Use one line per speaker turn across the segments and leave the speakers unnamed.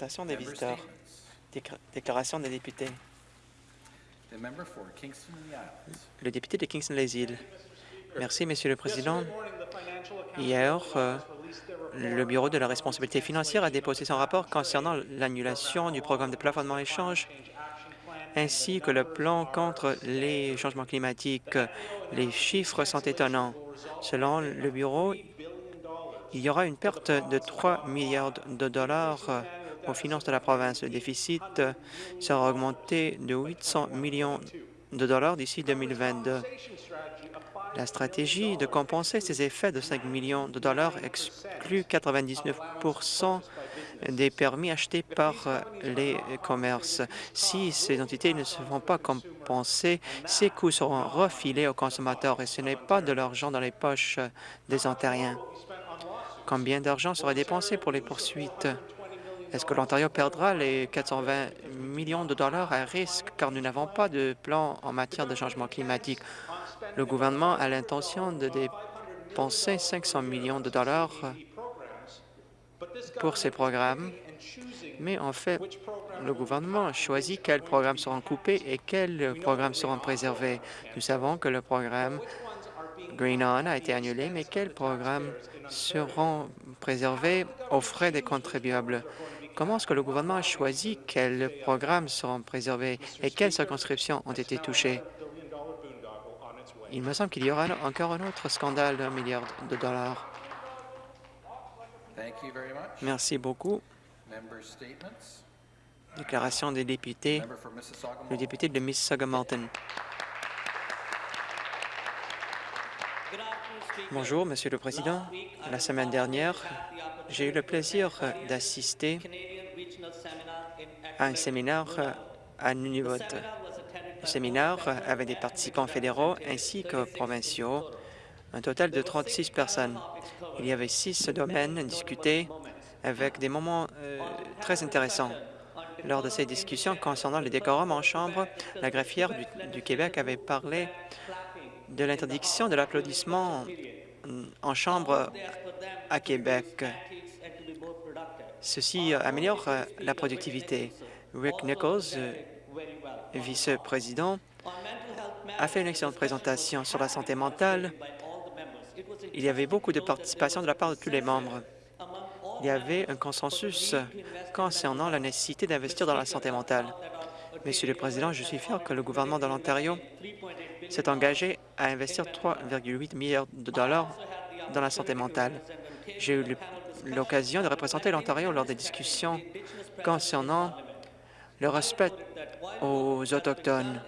présentation des visiteurs. Décla- Déclaration des députés. Le député de Kingston-les-Îles. Merci, Monsieur le Président. Hier, euh, le Bureau de la responsabilité financière a déposé son rapport concernant l'annulation du programme de plafonnement échange ainsi que le plan contre les changements climatiques. Les chiffres sont étonnants. Selon le Bureau, il y aura une perte de 3 milliards de dollars aux finances de la province. Le déficit sera augmenté de 800 millions de dollars d'ici 2022. La stratégie de compenser ces effets de 5 millions de dollars exclut 99% des permis achetés par les commerces. Si ces entités ne se font pas compenser, ces coûts seront refilés aux consommateurs et ce n'est pas de l'argent dans les poches des Ontariens. Combien d'argent sera dépensé pour les poursuites? Est-ce que l'Ontario perdra les 420 millions de dollars à risque car nous n'avons pas de plan en matière de changement climatique? Le gouvernement a l'intention de dépenser 500 millions de dollars pour ces programmes, mais en fait, le gouvernement choisit quels programmes seront coupés et quels programmes seront préservés. Nous savons que le programme Green On a été annulé, mais quels programmes seront préservés aux frais des contribuables? Comment est-ce que le gouvernement a choisi quels programmes seront préservés et quelles circonscriptions ont été touchées? Il me semble qu'il y aura encore un autre scandale d'un milliard de dollars. Merci beaucoup. Déclaration des députés. Le député de Mississauga-Malton. Bonjour, Monsieur le Président. La semaine dernière, j'ai eu le plaisir d'assister à un séminaire à Nunavut. Le séminaire avait des participants fédéraux ainsi que provinciaux, un total de 36 personnes. Il y avait six domaines discutés avec des moments euh, très intéressants. Lors de ces discussions concernant les décorums en chambre, la greffière du, du Québec avait parlé de l'interdiction de l'applaudissement en chambre à Québec. Ceci améliore euh, la productivité. Rick Nichols, euh, vice-président, a fait une excellente présentation sur la santé mentale. Il y avait beaucoup de participation de la part de tous les membres. Il y avait un consensus concernant la nécessité d'investir dans la santé mentale. Monsieur le Président, je suis fier que le gouvernement de l'Ontario s'est engagé à investir 3,8 milliards de dollars dans la santé mentale. J'ai eu l'occasion de représenter l'Ontario lors des discussions concernant le respect aux Autochtones.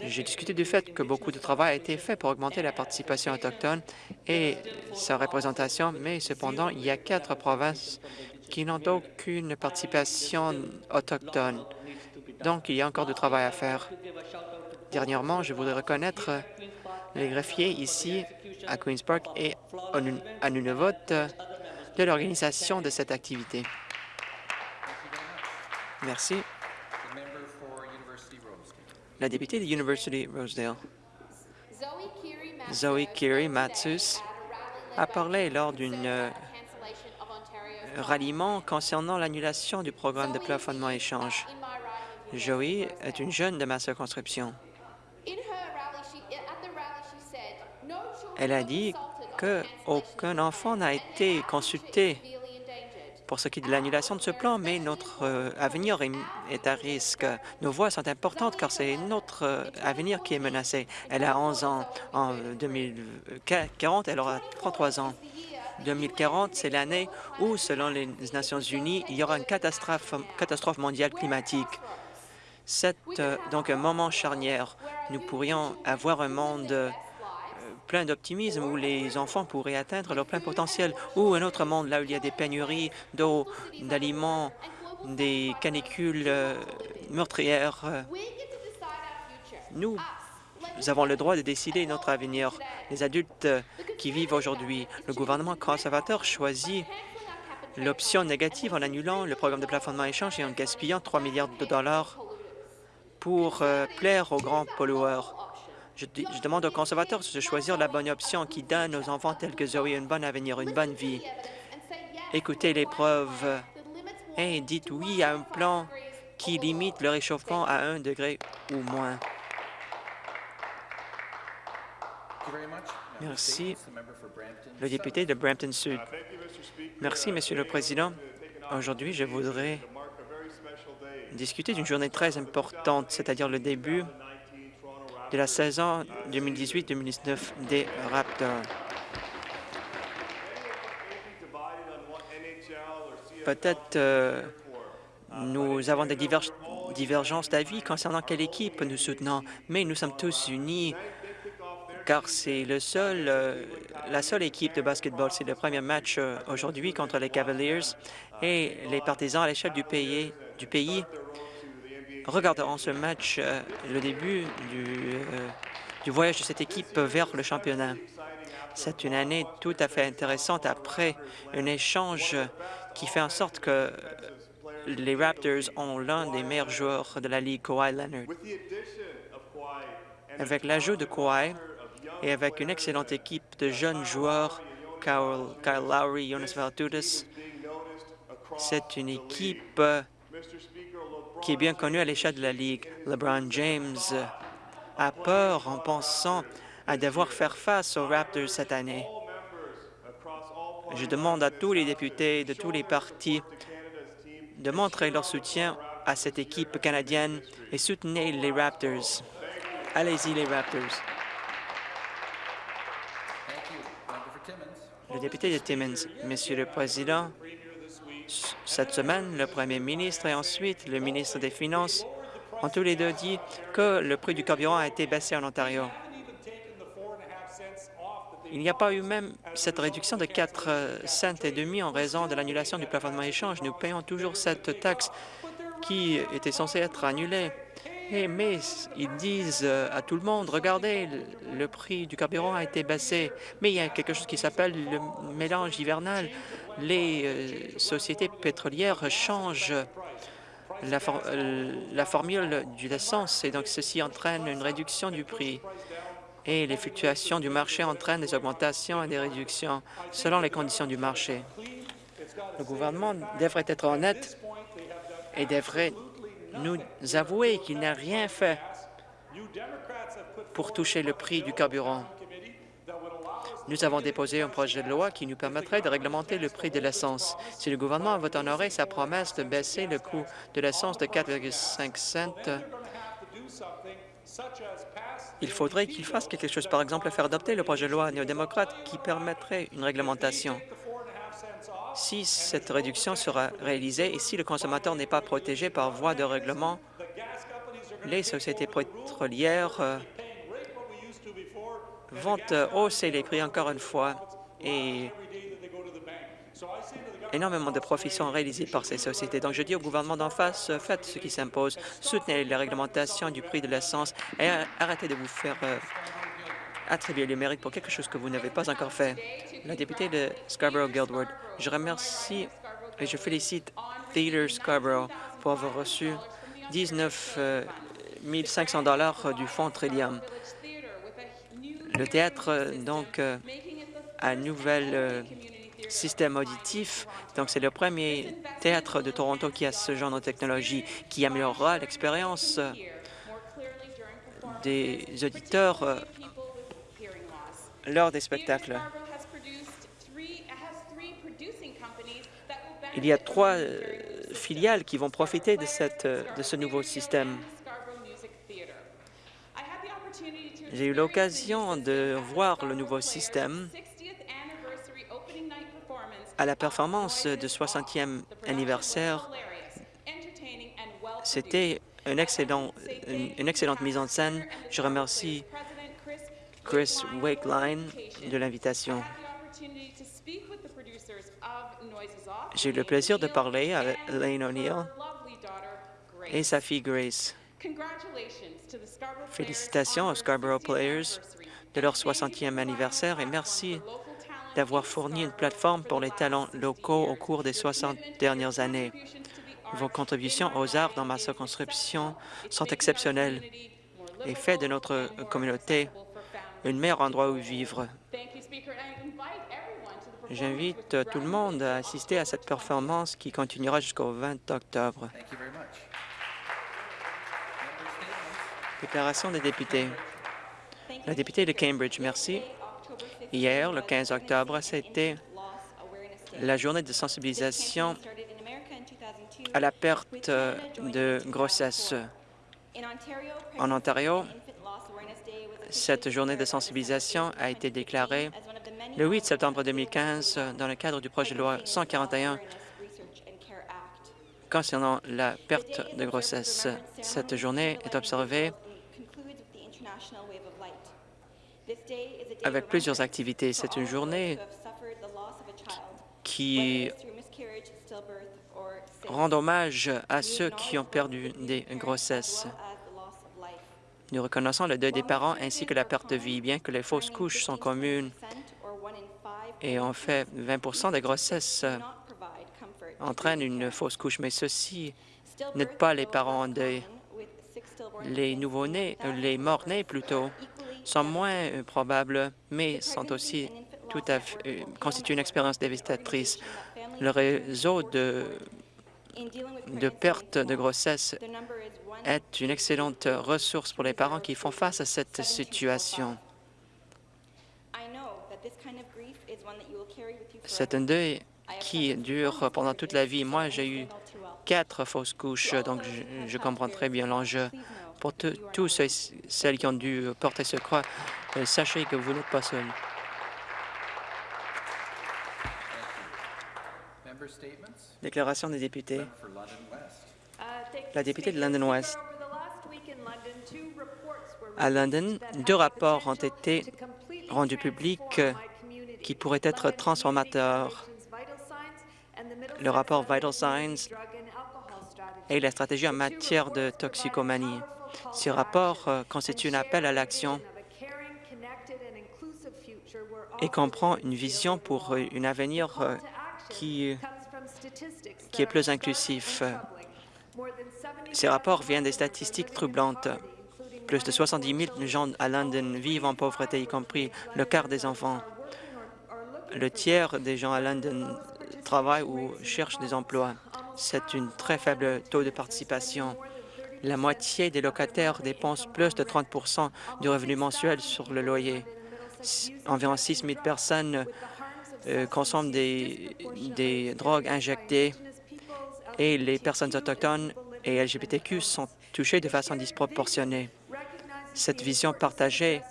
J'ai discuté du fait que beaucoup de travail a été fait pour augmenter la participation autochtone et sa représentation, mais cependant, il y a quatre provinces qui n'ont aucune participation autochtone. Donc, il y a encore du travail à faire. Dernièrement, je voudrais reconnaître les greffiers ici à Queen's Park et à Nu- à Nunavut de l'organisation de cette activité. Merci. La députée de University Rosedale,
Zoe
Zoe Matthews,
at a
parlé lors
Conservative
euh, ralliement concernant l'annulation du programme de
Zoe
plafonnement échange.
University
est une jeune de ma circonscription.
In her rally, she, at the rally, she said, "No children
Elle a dit
consulted on the
que
cancellation
aucun
of
enfant n'a été consulté
future is severely endangered."
pour ce qui est de l'annulation de ce plan, mais notre euh, avenir est, à risque. Nos voix sont importantes car c'est notre euh, avenir qui est menacé. Elle a 11 ans. En 2040, elle aura 33 ans. 2040, c'est l'année où, selon les Nations unies, il y aura une catastrophe, mondiale climatique. C'est euh, donc un moment charnière. Nous pourrions avoir un monde euh, plein d'optimisme où les enfants pourraient atteindre leur plein potentiel, ou un autre monde là où il y a des pénuries d'eau, d'aliments, des canicules euh, meurtrières. Nous,
Us,
nous avons le droit de décider notre avenir. Les adultes qui vivent aujourd'hui, le gouvernement conservateur choisit l'option négative en annulant le programme de plafonnement échange et en gaspillant 3 milliards de dollars pour euh, plaire aux grands pollueurs. Je, demande aux conservateurs de choisir la bonne option qui donne aux enfants tels que Zoé un bon avenir, une bonne vie. Écoutez les preuves. et dites oui à un plan qui limite le réchauffement à un degré ou moins. Merci. Le député de Brampton Sud. Merci, Monsieur le Président. Aujourd'hui, je voudrais discuter d'une journée très importante, c'est-à-dire le début de la saison 2018-2019 des Raptors. Peut-être euh, nous avons des diverg- divergences d'avis concernant quelle équipe nous soutenons, mais nous sommes tous unis car c'est le seul, euh, la seule équipe de basketball. C'est le premier match euh, aujourd'hui contre les Cavaliers et les partisans à l'échelle du pays, du pays regarderont ce match, euh, le début du, euh, du voyage de cette équipe vers le championnat. C'est une année tout à fait intéressante après un échange qui fait en sorte que les Raptors ont l'un des meilleurs joueurs de la Ligue, Kawhi Leonard. Avec l'ajout de Kawhi et avec une excellente équipe de jeunes joueurs, Kyle, Kyle Lowry, Jonas Valanciunas, c'est une équipe euh, qui est bien connue à l'échelle de la Ligue. LeBron James a peur en pensant à devoir faire face aux Raptors cette année. Je demande à tous les députés de tous les partis de montrer leur soutien à cette équipe canadienne et soutenez les Raptors. Allez-y, les Raptors. Le député de Timmins, Monsieur le Président, cette semaine, le Premier ministre et ensuite le ministre des Finances ont tous les deux dit que le prix du carburant a été baissé en Ontario. Il n'y a pas eu même cette réduction de 4 euh, cents et demi en raison de l'annulation du plafonnement échange. Nous payons toujours cette taxe qui était censée être annulée. Mais ils disent euh, à tout le monde, regardez, le prix du carburant a été baissé. Mais il y a quelque chose qui s'appelle le mélange hivernal. Les euh, sociétés pétrolières changent la, euh, la formule de l'essence et donc ceci entraîne une réduction du prix. Et les fluctuations du marché entraînent des augmentations et des réductions selon les conditions du marché. Le gouvernement devrait être honnête et devrait nous avouer qu'il n'a rien fait pour toucher le prix du carburant. Nous avons déposé un projet de loi qui nous permettrait de réglementer le prix de l'essence. Si le gouvernement veut honorer sa promesse de baisser le coût de l'essence de 4,5 cents, il faudrait qu'il fasse quelque chose, par exemple faire adopter le projet de loi néo-démocrate qui permettrait une réglementation. Si cette réduction sera réalisée et si le consommateur n'est pas protégé par voie de règlement, les sociétés pétrolières euh, vont euh, hausser les prix encore une fois et énormément de profits sont réalisés par ces sociétés. Donc, je dis au gouvernement d'en face, euh, faites ce qui s'impose, soutenez la réglementation du prix de l'essence et arrêtez de vous faire euh, attribuer le mérite pour quelque chose que vous n'avez pas encore fait. La députée de Scarborough-Guildwood, je remercie et je félicite Theatre Scarborough pour avoir reçu 19 euh, 500 dollars du fonds Trillium. Le théâtre, euh, donc, euh, a un nouvel euh, système auditif. Donc, c'est le premier théâtre de Toronto qui a ce genre de technologie qui améliorera l'expérience euh, des auditeurs euh, lors des spectacles. Il y a trois euh, filiales qui vont profiter de, cette, euh, de ce nouveau système. J'ai eu l'occasion de voir le nouveau système à la performance de 60e anniversaire. C'était une, une excellente mise en scène. Je remercie Chris Wakeline de l'invitation. J'ai eu le plaisir de parler avec Elaine O'Neill et sa fille Grace. Félicitations aux Scarborough Players de leur 60e anniversaire et merci d'avoir fourni une plateforme pour les talents locaux au cours des 60 dernières années. Vos contributions aux arts dans ma circonscription sont exceptionnelles et fait de notre communauté un meilleur endroit où vivre. J'invite tout le monde à assister à cette performance qui continuera jusqu'au 20 octobre. Déclaration des députés. La députée de Cambridge, merci. Hier, le 15 octobre, c'était la journée de sensibilisation à la perte euh, de grossesse. En Ontario, cette journée de sensibilisation a été déclarée le 8 septembre 2015 euh, dans le cadre du projet de loi 141 concernant la perte de grossesse. Cette journée est observée avec plusieurs activités. C'est une journée qui rend hommage à ceux qui ont perdu des grossesses. Nous reconnaissons le deuil des parents ainsi que la perte de vie, bien que les fausses couches sont communes et en fait 20% des grossesses entraînent une fausse couche, mais ceci n'aide pas les parents en deuil. Les nouveau-nés, euh, les morts-nés plutôt, sont moins euh, probables, mais sont aussi tout à fait, euh, constituent une expérience dévastatrice. Le réseau de, de perte de grossesse est une excellente ressource pour les parents qui font face à cette situation. C'est un deuil qui dure pendant toute la vie. Moi, j'ai eu quatre fausses couches, donc je, je comprends très bien l'enjeu. Pour tous ceux, celles qui ont dû porter ce croix, euh, sachez que vous n'êtes pas seuls. Déclaration des députés. La députée de London West. À London, deux rapports ont été rendus publics qui pourraient être transformateurs. Le rapport Vital Signs et la stratégie en matière de toxicomanie. Ce rapport euh, constitue un appel à l'action et comprend une vision pour euh, un avenir euh, qui, qui est plus inclusif. Ces rapports viennent des statistiques troublantes. Plus de 70 000 gens à London vivent en pauvreté, y compris le quart des enfants. Le tiers des gens à London travaillent ou cherchent des emplois. C'est un très faible taux de participation. La moitié des locataires dépensent plus de 30% du revenu mensuel sur le loyer. Environ 6 000 personnes euh, consomment des, des drogues injectées et les personnes autochtones et LGBTQ sont touchées de façon disproportionnée. Cette vision partagée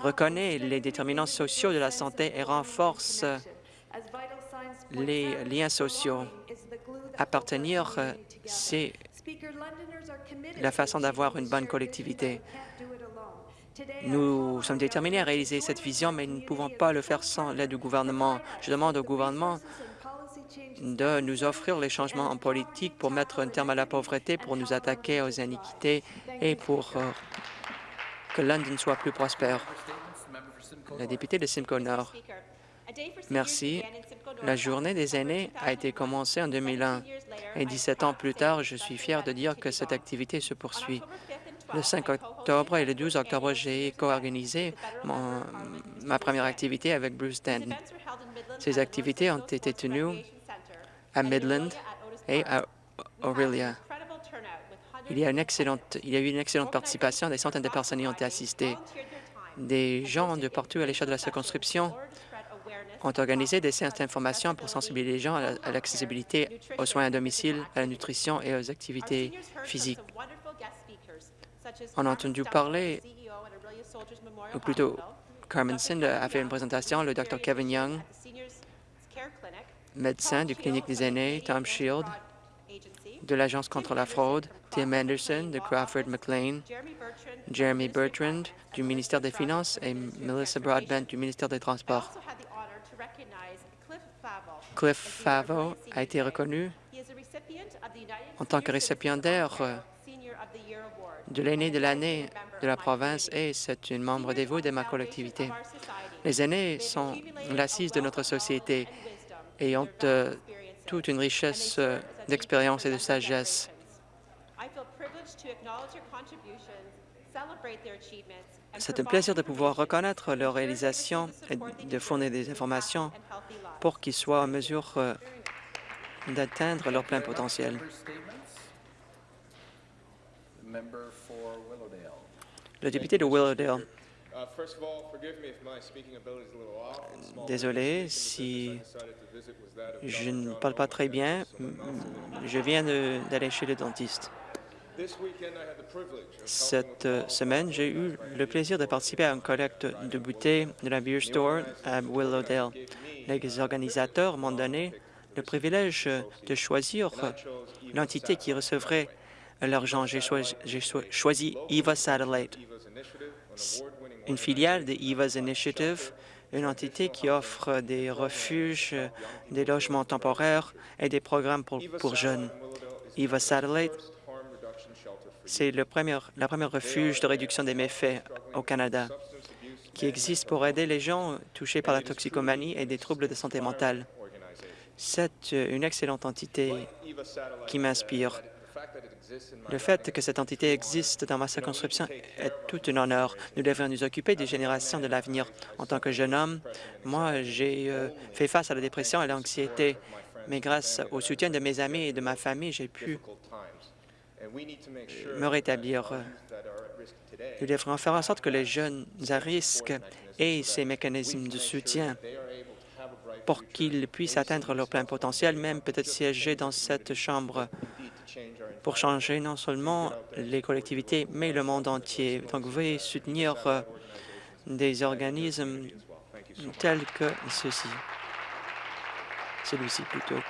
reconnaît les déterminants sociaux de la santé et renforce les liens sociaux. Appartenir, euh, c'est la façon d'avoir une bonne collectivité. Nous sommes déterminés à réaliser cette vision, mais nous ne pouvons pas le faire sans l'aide du gouvernement. Je demande au gouvernement de nous offrir les changements en politique pour mettre un terme à la pauvreté, pour nous attaquer aux iniquités et pour euh, que London soit plus prospère. La députée de Simcoe Nord. Merci. La journée des aînés a été commencée en 2001 et 17 ans plus tard, je suis fier de dire que cette activité se poursuit. Le 5 octobre et le 12 octobre, j'ai co-organisé ma première activité avec Bruce Denton. Ces activités ont été tenues à Midland et à Aurelia. Il y, a il y a eu une excellente participation, des centaines de personnes y ont été assistées. Des gens de partout à l'échelle de la circonscription ont organisé des séances d'information pour sensibiliser les gens à la- à l'accessibilité aux soins à domicile, à la nutrition et aux activités physiques. On a entendu parler, ou plutôt Carmen Sind a fait une présentation, le Dr Kevin Young, médecin du clinique des aînés, Tom Shield, de l'Agence contre la fraude, Tim Anderson de Crawford McLean, Jeremy Bertrand du ministère des Finances et Melissa Broadbent du ministère des Transports. Cliff Favo. A été reconnu en tant que récipiendaire de l'aîné de l'année de la province et c'est une membre dévouée de ma collectivité. Les aînés sont l'assise de notre société et ont euh, toute une richesse d'expérience et de sagesse. C'est un plaisir de pouvoir reconnaître leurs réalisations et de fournir des informations pour qu'ils soient en mesure euh, d'atteindre leur plein potentiel. Le député de Willowdale, désolé si je ne parle pas très bien. Je viens d'aller chez le dentiste. Cette euh, semaine, j'ai eu le plaisir de participer à une collecte de bouteilles de la Beer Store à Willowdale. Les organisateurs m'ont donné le privilège de choisir l'entité qui recevrait l'argent. J'ai choi- j'ai choi- choisi EVA Satellite, une filiale de EVA's Initiative, une entité qui offre des refuges, des logements temporaires et des programmes pour, pour jeunes. EVA Satellite, c'est le premier, la première refuge de réduction des méfaits au Canada qui existe pour aider les gens touchés par la toxicomanie et des troubles de santé mentale. C'est une excellente entité qui m'inspire. Le fait que cette entité existe dans ma circonscription est tout un honneur. Nous devons nous occuper des générations de l'avenir. En tant que jeune homme, moi, j'ai euh, fait face à la dépression et à l'anxiété, mais grâce au soutien de mes amis et de ma famille, j'ai pu me rétablir.
that are at risk today
Nous devrons faire en sorte que les jeunes à risque aient ces mécanismes de soutien pour qu'ils puissent atteindre leur plein potentiel, même peut-être siéger dans cette chambre pour changer non seulement les collectivités, mais le monde entier. Donc, veuillez soutenir euh, des organismes tels que ceci. Celui-ci plutôt.